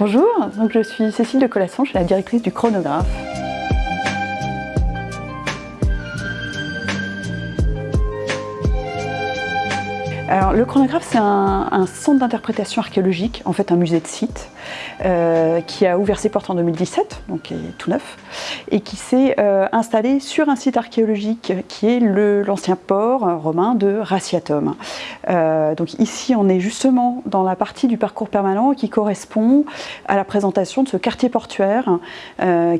Bonjour, donc je suis Cécile de Colasson, je suis la directrice du chronographe. Le chronographe, c'est un, un centre d'interprétation archéologique, en fait un musée de site, euh, qui a ouvert ses portes en 2017, donc est tout neuf, et qui s'est euh, installé sur un site archéologique qui est l'ancien port romain de Raciatum. Euh, donc ici, on est justement dans la partie du parcours permanent qui correspond à la présentation de ce quartier portuaire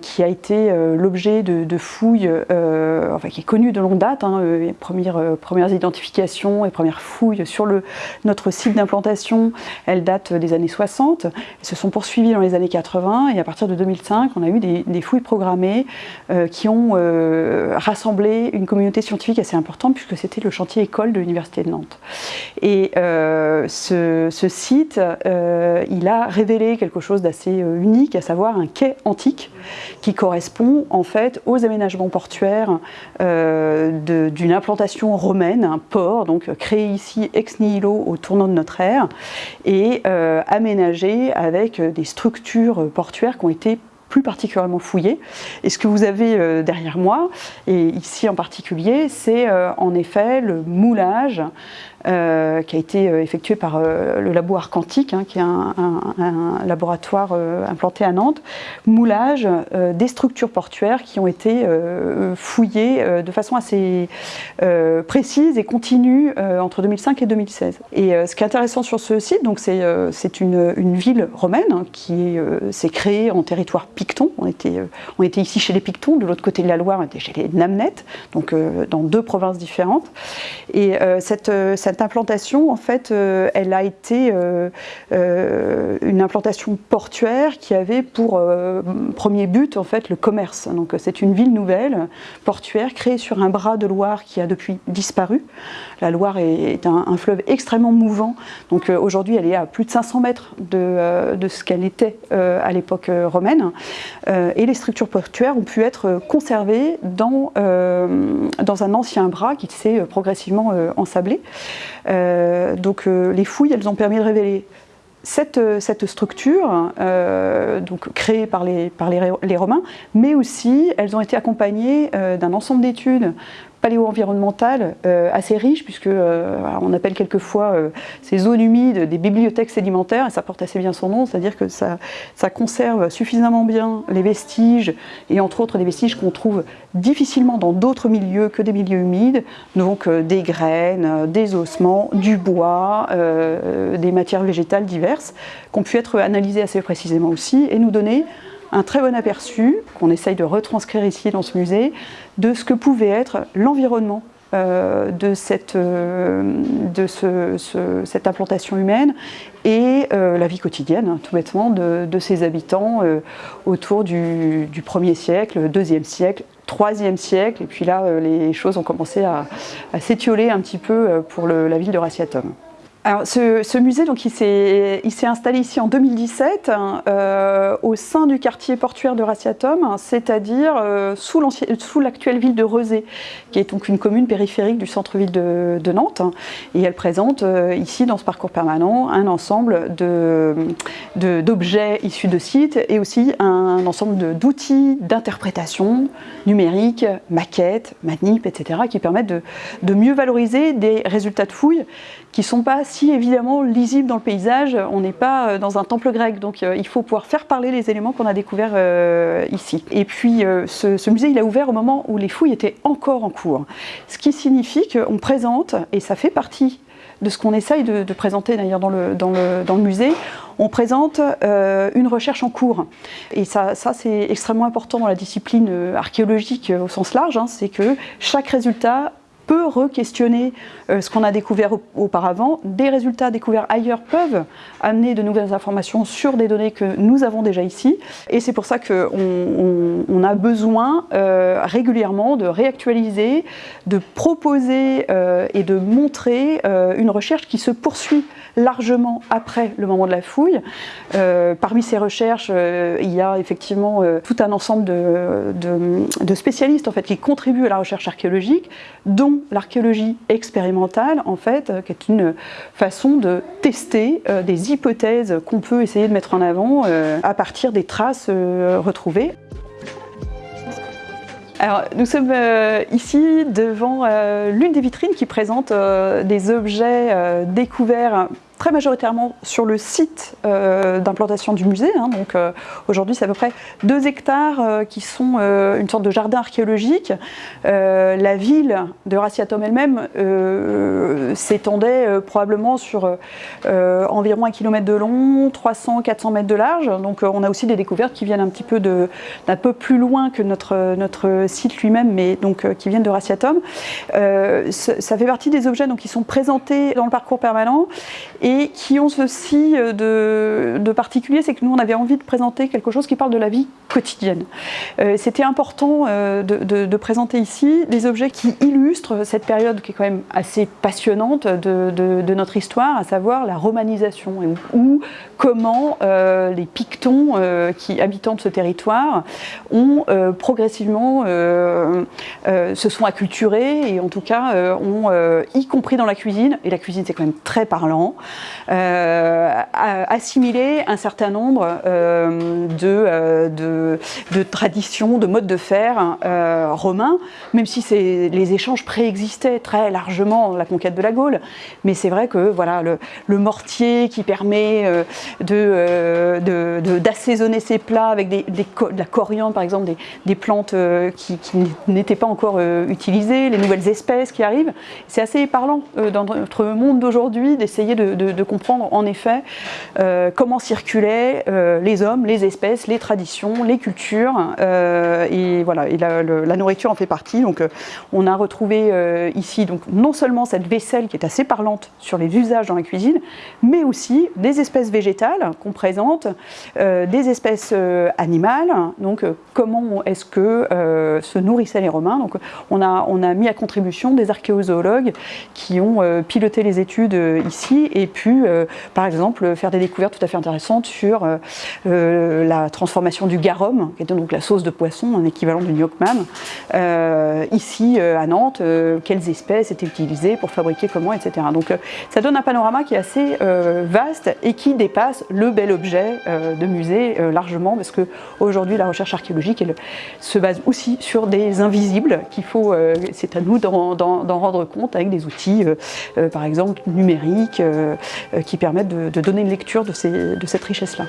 qui a été l'objet de, fouilles, enfin qui est connu de longue date, hein, les premières, premières identifications et premières fouilles sur notre site d'implantation, elles datent des années 60, elles sont poursuivies dans les années 80 et à partir de 2005, on a eu des, fouilles programmées euh, qui ont euh, rassemblé une communauté scientifique assez importante puisque c'était le chantier école de l'Université de Nantes. Et euh, ce, ce, site, il a révélé quelque chose d'assez unique, à savoir un quai antique qui correspond en fait aux aménagements portuaires d'une implantation romaine, un port, donc créé ici ex nihilo au tournant de notre ère, et aménagé avec des structures portuaires qui ont été plus particulièrement fouillées. Et ce que vous avez euh, derrière moi, et ici en particulier, c'est euh, en effet le moulage euh, qui a été effectué par le labo Arcantique, hein, qui est un, laboratoire implanté à Nantes, moulage des structures portuaires qui ont été fouillées de façon assez précise et continue entre 2005 et 2016. Et ce qui est intéressant sur ce site, c'est une, une, ville romaine hein, qui s'est créée en territoire picton. On était, ici chez les Pictons, de l'autre côté de la Loire, on était chez les Namnettes, donc dans deux provinces différentes. Et cette, cette implantation, en fait, euh, elle a été euh, euh, une implantation portuaire qui avait pour premier but, en fait, le commerce. Donc, c'est une ville nouvelle, portuaire, créée sur un bras de Loire qui a depuis disparu. La Loire est, un, fleuve extrêmement mouvant. Donc, aujourd'hui, elle est à plus de 500 mètres de ce qu'elle était à l'époque romaine. Et les structures portuaires ont pu être conservées dans, dans un ancien bras qui s'est progressivement ensablé. Euh, donc euh, les fouilles, elles ont permis de révéler cette, structure, euh, donc créée par, les, Romains, mais aussi elles ont été accompagnées euh, d'un ensemble d'études paléo-environnementales euh, assez riches, puisque euh, on appelle quelquefois euh, ces zones humides des bibliothèques sédimentaires, et ça porte assez bien son nom, c'est-à-dire que ça, conserve suffisamment bien les vestiges, et entre autres des vestiges qu'on trouve difficilement dans d'autres milieux que des milieux humides, donc des graines, des ossements, du bois, des matières végétales diverses, qui ont pu être analysées assez précisément aussi, et nous donner un très bon aperçu, qu'on essaye de retranscrire ici dans ce musée, de ce que pouvait être l'environnement euh, de, cette, euh, cette implantation humaine et euh, la vie quotidienne, hein, tout bêtement, de, ses habitants autour du, du 1er siècle, 2e siècle, 3e siècle, et puis là, les choses ont commencé à, s'étioler un petit peu pour la ville de Raciatum. Alors, ce, musée, donc, il s'est installé ici en 2017 euh, au sein du quartier portuaire de Raciatum, c'est-à-dire euh, sous l'actuelle ville de Rezé, qui est donc une commune périphérique du centre-ville de, de, Nantes. Et elle présente euh, ici, dans ce parcours permanent, un ensemble d'objets issus de sites et aussi un ensemble d'outils d'interprétation numérique, maquettes, manip, etc., qui permettent de, de mieux valoriser des résultats de fouilles qui ne sont pas évidemment lisibles dans le paysage. On n'est pas euh, dans un temple grec, donc euh, il faut pouvoir faire parler les éléments qu'on a découverts euh, ici. Et puis ce, musée, il a ouvert au moment où les fouilles étaient encore en cours. Ce qui signifie qu'on présente, et ça fait partie de ce qu'on essaye de, présenter d'ailleurs dans le, dans, le, dans le musée, on présente une recherche en cours. Et ça, ça c'est extrêmement important dans la discipline archéologique au sens large, hein, c'est que chaque résultat peut re-questionner euh, ce qu'on a découvert auparavant. Des résultats découverts ailleurs peuvent amener de nouvelles informations sur des données que nous avons déjà ici. Et c'est pour ça qu'on on, on, a besoin euh, régulièrement de réactualiser, de proposer euh, et de montrer une recherche qui se poursuit largement après le moment de la fouille. Parmi ces recherches, il y a effectivement tout un ensemble de, de, de, spécialistes en fait, qui contribuent à la recherche archéologique, dont l'archéologie expérimentale, en fait, qui est une façon de tester des hypothèses qu'on peut essayer de mettre en avant à partir des traces retrouvées. Alors, nous sommes ici devant l'une des vitrines qui présente des objets découverts très majoritairement sur le site euh, d'implantation du musée. Hein. donc euh, aujourd'hui, c'est à peu près 2 hectares euh, qui sont une sorte de jardin archéologique. la ville de Raciatom elle-même s'étendait probablement sur environ un kilomètre de long, 300-400 mètres de large. Donc on a aussi des découvertes qui viennent un petit peu d'un peu plus loin que notre, notre site lui-même, mais donc qui viennent de Raciatom. ça fait partie des objets donc, qui sont présentés dans le parcours permanent et qui ont ceci euh, de, particulier, c'est que nous on avait envie de présenter quelque chose qui parle de la vie quotidienne. Euh, c'était important euh, de, présenter ici des objets qui illustrent cette période qui est quand même assez passionnante de, notre histoire, à savoir la romanisation, ou comment les Pictons qui habitant de ce territoire ont progressivement se sont acculturés et en tout cas ont, y compris dans la cuisine, et la cuisine c'est quand même très parlant, assimiler un certain nombre euh, euh, de, de, traditions, de modes de faire romains, même si les échanges préexistaient très largement la conquête de la Gaule. Mais c'est vrai que voilà, le, mortier qui permet d'assaisonner de, ses plats avec des, de la coriandre, par exemple, des, plantes qui, n'étaient pas encore utilisées, les nouvelles espèces qui arrivent, c'est assez parlant dans notre monde d'aujourd'hui d'essayer de, de, comprendre en effet euh, comment circulaient euh, les hommes, les espèces, les traditions, les cultures, euh, et voilà, et la, nourriture en fait partie. Donc on a retrouvé ici donc non seulement cette vaisselle qui est assez parlante sur les usages dans la cuisine, mais aussi des espèces végétales qu'on présente, des espèces animales, donc comment est-ce que se nourrissaient les Romains. Donc on a, on a mis à contribution des archéozoologues qui ont piloté les études ici et pu euh, par exemple, faire des découvertes tout à fait intéressantes sur euh, euh, la transformation du garum, qui est donc la sauce de poisson, un équivalent du gnocchman, ici à Nantes, quelles espèces étaient utilisées pour fabriquer comment, etc. Donc ça donne un panorama qui est assez vaste et qui dépasse le bel objet de musée largement, parce qu'aujourd'hui la recherche archéologique elle, se base aussi sur des invisibles qu'il faut, c'est à nous d'en rendre compte avec des outils, par exemple numériques, qui permettent de, donner une lecture de cette richesse-là.